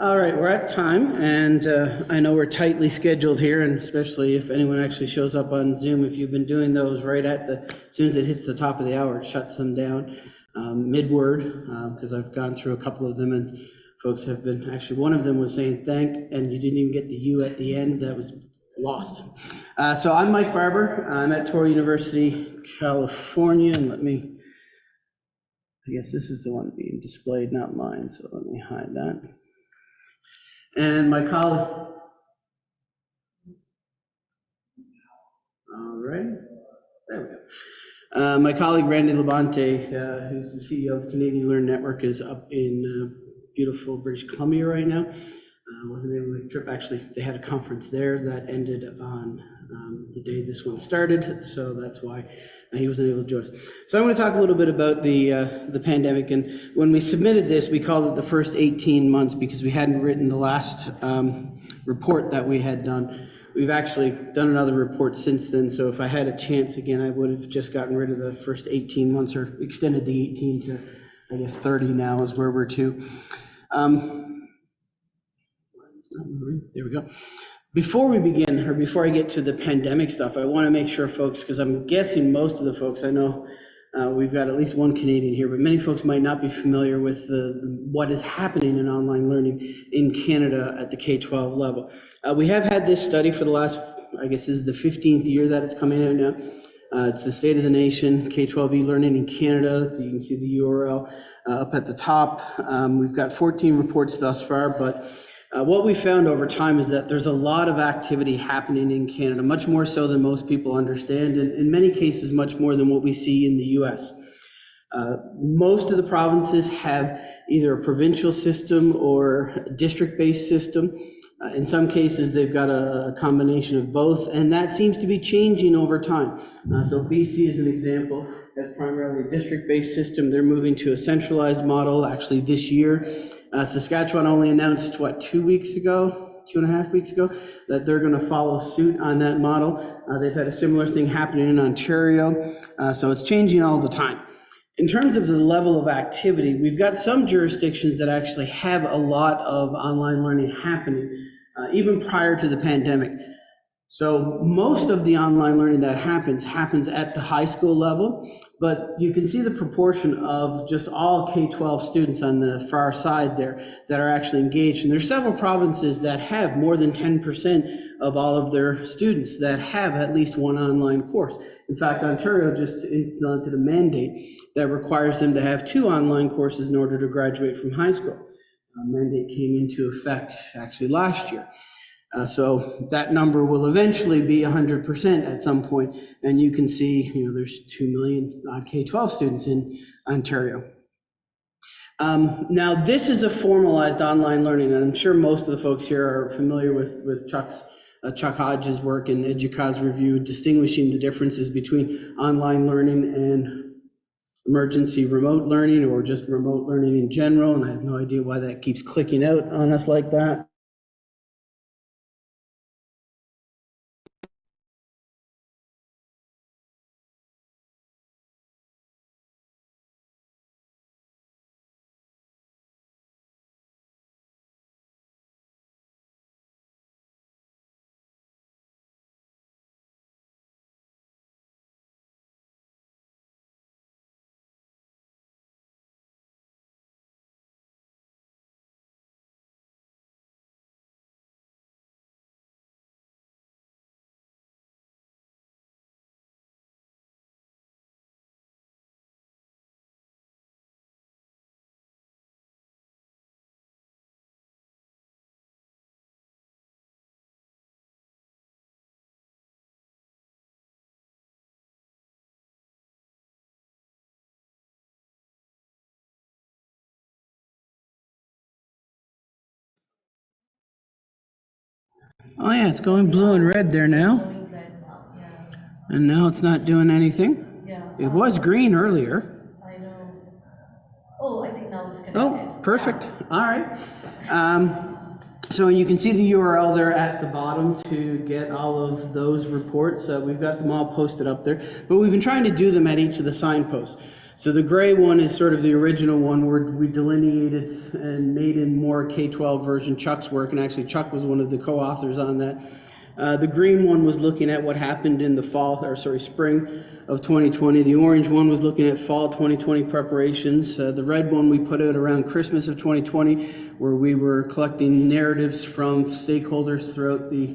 All right, we're at time, and uh, I know we're tightly scheduled here, and especially if anyone actually shows up on Zoom, if you've been doing those right at the, as soon as it hits the top of the hour, it shuts them down um, mid-word, because I've gone through a couple of them, and folks have been, actually, one of them was saying thank, and you didn't even get the U at the end, that was lost. Uh, So I'm Mike Barbour, I'm at Touro University, California, and let me, I guess this is the one being displayed, not mine, so let me hide that. And my colleague. All right, there we go. Uh, My colleague Randy Labonte, uh, who's the CEO of the Canadian Learn Network, is up in uh, beautiful British Columbia right now. Uh, Wasn't able to trip, actually, they had a conference there that ended on um, the day this one started, so that's why he wasn't able to join us. So I'm going to talk a little bit about the, uh, the pandemic, and when we submitted this, we called it the first 18 months because we hadn't written the last um, report that we had done. We've actually done another report since then, so if I had a chance again, I would have just gotten rid of the first 18 months or extended the 18 to, I guess, 30 now is where we're to. Um, There we go. Before we begin, or before I get to the pandemic stuff, I want to make sure folks, because I'm guessing most of the folks, I know uh, we've got at least one Canadian here, but many folks might not be familiar with the, what is happening in online learning in Canada at the K-12 level. Uh, We have had this study for the last, I guess this is the 15th year that it's coming out now. Uh, It's the State of the Nation, K-12 e-learning in Canada. You can see the URL uh, up at the top. Um, We've got 14 reports thus far, but uh, What we found over time is that there's a lot of activity happening in Canada, much more so than most people understand, and in many cases, much more than what we see in the US. Uh, Most of the provinces have either a provincial system or a district-based system. Uh, In some cases, they've got a combination of both, and that seems to be changing over time. Uh, So BC is an example, has primarily a district-based system. They're moving to a centralized model actually this year. Uh, Saskatchewan only announced, what, two weeks ago, two and a half weeks ago, that they're going to follow suit on that model. Uh, They've had a similar thing happening in Ontario, uh, so it's changing all the time. In terms of the level of activity, we've got some jurisdictions that actually have a lot of online learning happening, uh, even prior to the pandemic. So most of the online learning that happens, happens at the high school level, but you can see the proportion of just all K-12 students on the far side there that are actually engaged. And there's several provinces that have more than 10% of all of their students that have at least one online course. In fact, Ontario just implemented a mandate that requires them to have two online courses in order to graduate from high school. A mandate came into effect actually last year. Uh, So that number will eventually be 100% at some point, and you can see, you know, there's 2 million odd K-12 students in Ontario. Um, Now, this is a formalized online learning, and I'm sure most of the folks here are familiar with, with Chuck's, uh, Chuck Hodges' work in EDUCAUSE review, distinguishing the differences between online learning and emergency remote learning, or just remote learning in general, and I have no idea why that keeps clicking out on us like that. Oh yeah, it's going blue and red there now, Going red now, yeah, and now it's not doing anything. yeah. It was green earlier. I know. Oh, I think now it's connected. Oh, perfect. All right. Um, So you can see the URL there at the bottom to get all of those reports. Uh, We've got them all posted up there, but we've been trying to do them at each of the signposts. So the gray one is sort of the original one where we delineated and made in more K-12 version Chuck's work, and actually Chuck was one of the co-authors on that. Uh, the green one was looking at what happened in the fall, or sorry, spring of 2020. The orange one was looking at fall 2020 preparations. Uh, the red one we put out around Christmas of 2020, where we were collecting narratives from stakeholders throughout the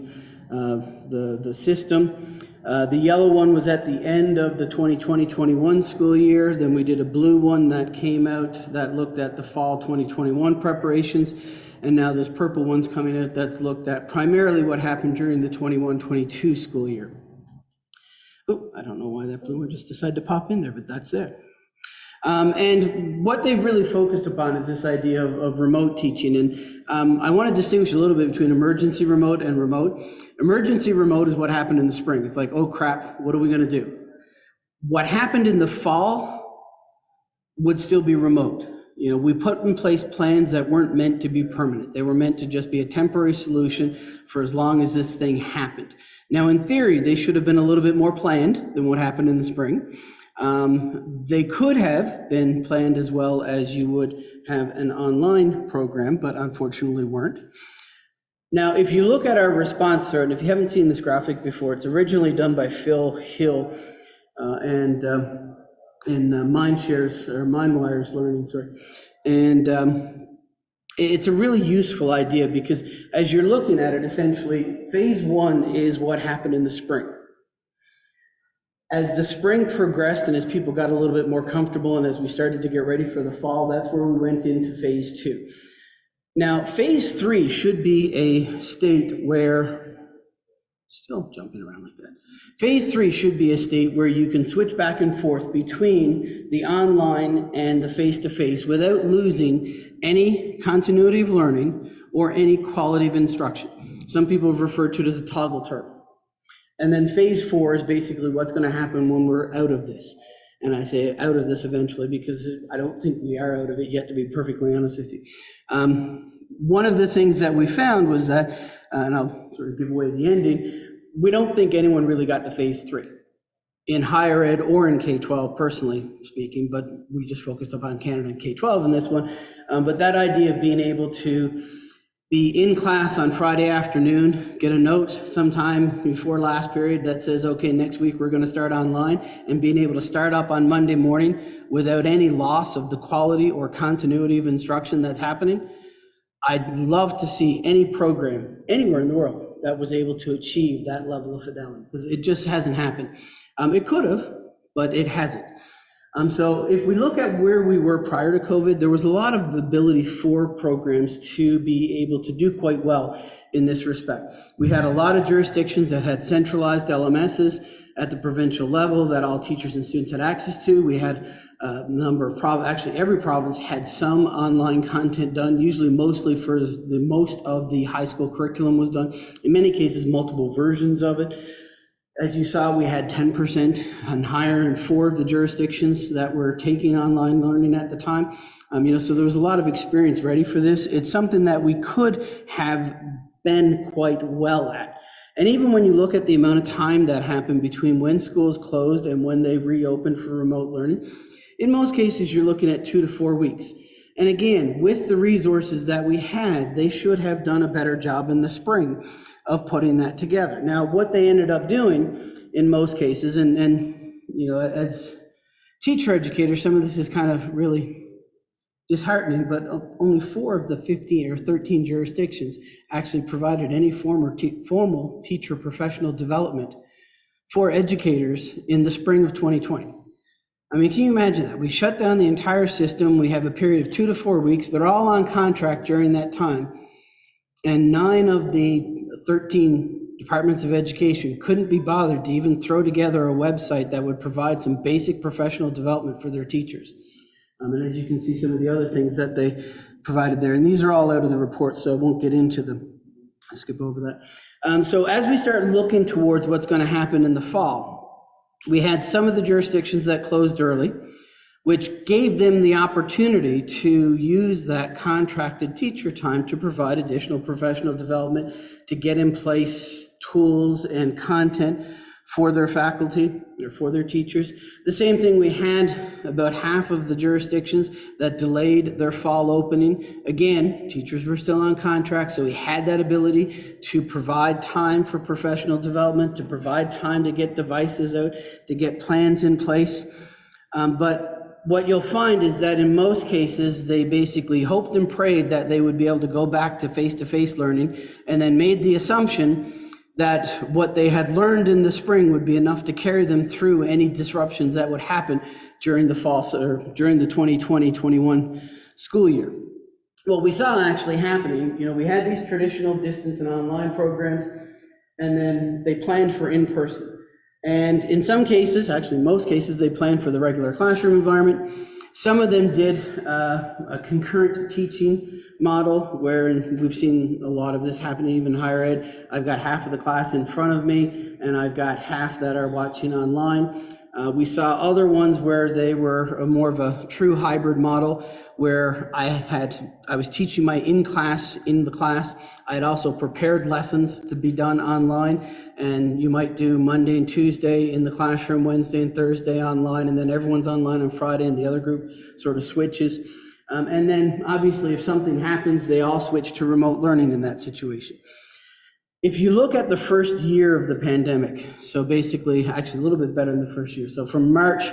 the the system. Uh, the yellow one was at the end of the 2020-21 school year. Then we did a blue one that came out that looked at the fall 2021 preparations. And now this purple one's coming out that's looked at primarily what happened during the 21-22 school year. Oh, I don't know why that blue one just decided to pop in there, but that's there. Um, and what they've really focused upon is this idea of, of remote teaching. And um, I want to distinguish a little bit between emergency remote and remote. Emergency remote is what happened in the spring. It's like, oh crap, what are we going to do? What happened in the fall would still be remote. You know, we put in place plans that weren't meant to be permanent. They were meant to just be a temporary solution for as long as this thing happened. Now, in theory, they should have been a little bit more planned than what happened in the spring. Um, they could have been planned as well as you would have an online program, but unfortunately weren't. Now, if you look at our response it, and if you haven't seen this graphic before, it's originally done by Phil Hill uh, and um, in uh, MindShares or MindWire's Learning, sorry. And um, it's a really useful idea because as you're looking at it, essentially, phase one is what happened in the spring as the spring progressed and as people got a little bit more comfortable and as we started to get ready for the fall, that's where we went into phase two. Now, phase three should be a state where, still jumping around like that. Phase three should be a state where you can switch back and forth between the online and the face-to-face without losing any continuity of learning or any quality of instruction. Some people have referred to it as a toggle term. And then phase four is basically what's going to happen when we're out of this. And I say out of this eventually because I don't think we are out of it yet, to be perfectly honest with you. Um, one of the things that we found was that, uh, and I'll sort of give away the ending, we don't think anyone really got to phase three in higher ed or in K-12, personally speaking, but we just focused upon Canada and K-12 in this one. Um, but that idea of being able to be in class on Friday afternoon, get a note sometime before last period that says, okay, next week we're going to start online, and being able to start up on Monday morning without any loss of the quality or continuity of instruction that's happening. I'd love to see any program anywhere in the world that was able to achieve that level of fidelity because it just hasn't happened. Um, it could have, but it hasn't. Um, so if we look at where we were prior to COVID, there was a lot of ability for programs to be able to do quite well in this respect. We had a lot of jurisdictions that had centralized LMSs at the provincial level that all teachers and students had access to. We had a number of prov actually every province had some online content done, usually mostly for the most of the high school curriculum was done. In many cases, multiple versions of it. As you saw, we had 10% and higher in four of the jurisdictions that were taking online learning at the time. Um, you know, so there was a lot of experience ready for this. It's something that we could have been quite well at. And even when you look at the amount of time that happened between when schools closed and when they reopened for remote learning, in most cases, you're looking at two to four weeks. And again, with the resources that we had, they should have done a better job in the spring of putting that together. Now, what they ended up doing in most cases, and, and you know, as teacher educators, some of this is kind of really disheartening, but only four of the 15 or 13 jurisdictions actually provided any form te formal teacher professional development for educators in the spring of 2020. I mean, can you imagine that? We shut down the entire system. We have a period of two to four weeks. They're all on contract during that time. And nine of the 13 departments of education couldn't be bothered to even throw together a website that would provide some basic professional development for their teachers. Um, and as you can see, some of the other things that they provided there, and these are all out of the report, so I won't get into them. I'll skip over that. Um, so as we start looking towards what's going to happen in the fall, we had some of the jurisdictions that closed early, which gave them the opportunity to use that contracted teacher time to provide additional professional development, to get in place tools and content for their faculty or for their teachers. The same thing, we had about half of the jurisdictions that delayed their fall opening. Again, teachers were still on contract, so we had that ability to provide time for professional development, to provide time to get devices out, to get plans in place. Um, But what you'll find is that in most cases, they basically hoped and prayed that they would be able to go back to face-to-face learning and then made the assumption that what they had learned in the spring would be enough to carry them through any disruptions that would happen during the fall, or during the 2020-21 school year. What we saw actually happening, you know, we had these traditional distance and online programs, and then they planned for in-person. And in some cases, actually most cases, they planned for the regular classroom environment. Some of them did uh, a concurrent teaching model where we've seen a lot of this happening even higher ed. I've got half of the class in front of me and I've got half that are watching online. Uh, we saw other ones where they were more of a true hybrid model where I had I was teaching my in class in the class. I had also prepared lessons to be done online, and you might do Monday and Tuesday in the classroom, Wednesday and Thursday online, and then everyone's online on Friday, and the other group sort of switches. Um, and then obviously, if something happens, they all switch to remote learning in that situation. If you look at the first year of the pandemic, so basically, actually a little bit better than the first year. So from March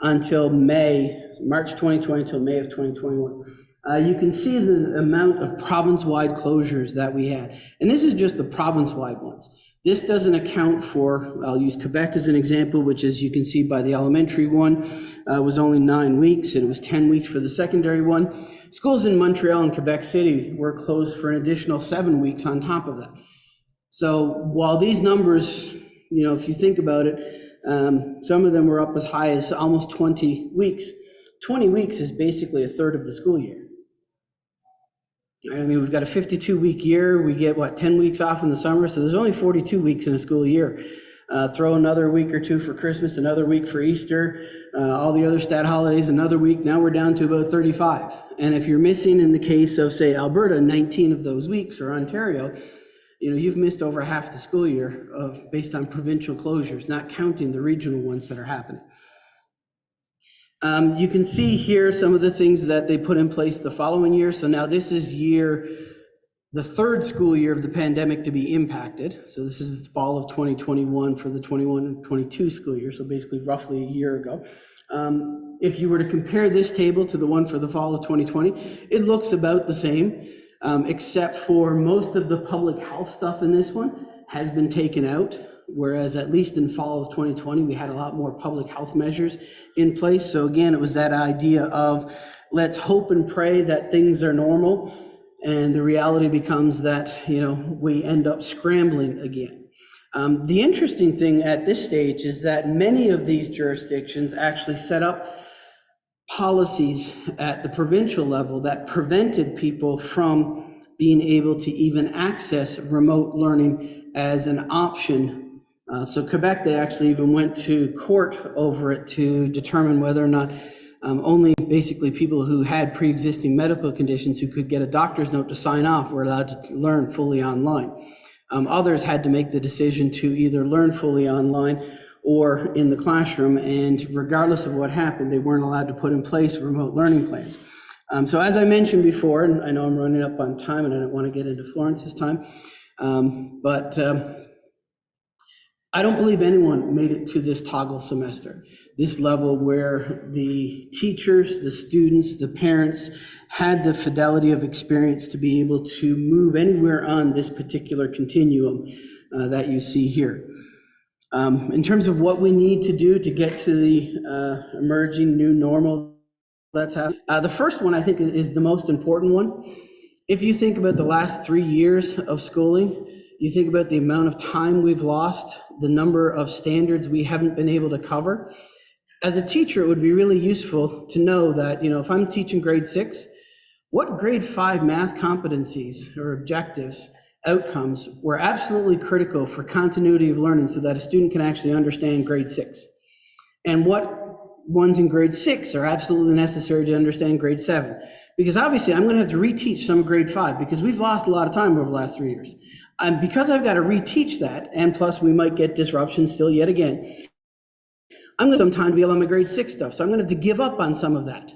until May, March 2020 until May of 2021, uh, you can see the amount of province-wide closures that we had. And this is just the province-wide ones. This doesn't account for, I'll use Quebec as an example, which as you can see by the elementary one, uh, was only nine weeks, and it was 10 weeks for the secondary one. Schools in Montreal and Quebec City were closed for an additional seven weeks on top of that. So while these numbers, you know, if you think about it, um, some of them were up as high as almost 20 weeks. 20 weeks is basically a third of the school year. I mean, we've got a 52 week year. We get what 10 weeks off in the summer, so there's only 42 weeks in a school year. Uh, throw another week or two for Christmas, another week for Easter, uh, all the other stat holidays, another week. Now we're down to about 35. And if you're missing, in the case of say Alberta, 19 of those weeks, or Ontario, you know, you've missed over half the school year of, based on provincial closures, not counting the regional ones that are happening. Um, you can see here some of the things that they put in place the following year. So now this is year, the third school year of the pandemic to be impacted. So this is fall of 2021 for the 21 and 22 school year. So basically roughly a year ago. Um, if you were to compare this table to the one for the fall of 2020, it looks about the same, um, except for most of the public health stuff in this one has been taken out whereas at least in fall of 2020, we had a lot more public health measures in place. So again, it was that idea of let's hope and pray that things are normal. And the reality becomes that, you know, we end up scrambling again. Um, the interesting thing at this stage is that many of these jurisdictions actually set up policies at the provincial level that prevented people from being able to even access remote learning as an option uh, so Quebec, they actually even went to court over it to determine whether or not um, only basically people who had pre-existing medical conditions who could get a doctor's note to sign off were allowed to learn fully online. Um, others had to make the decision to either learn fully online or in the classroom, and regardless of what happened, they weren't allowed to put in place remote learning plans. Um, so as I mentioned before, and I know I'm running up on time and I don't want to get into Florence's time, um, but um, I don't believe anyone made it to this toggle semester, this level where the teachers, the students, the parents had the fidelity of experience to be able to move anywhere on this particular continuum uh, that you see here. Um, in terms of what we need to do to get to the uh, emerging new normal that's happening, uh, the first one I think is the most important one. If you think about the last three years of schooling, you think about the amount of time we've lost, the number of standards we haven't been able to cover. As a teacher, it would be really useful to know that, you know, if I'm teaching grade six, what grade five math competencies or objectives, outcomes were absolutely critical for continuity of learning so that a student can actually understand grade six? And what ones in grade six are absolutely necessary to understand grade seven? Because obviously I'm going to have to reteach some grade five because we've lost a lot of time over the last three years. And because I've got to reteach that, and plus we might get disruption still yet again, I'm going to have some time to be able on my grade six stuff, so I'm going to have to give up on some of that.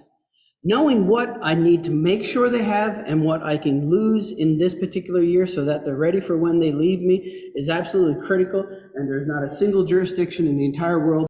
Knowing what I need to make sure they have and what I can lose in this particular year so that they're ready for when they leave me is absolutely critical, and there's not a single jurisdiction in the entire world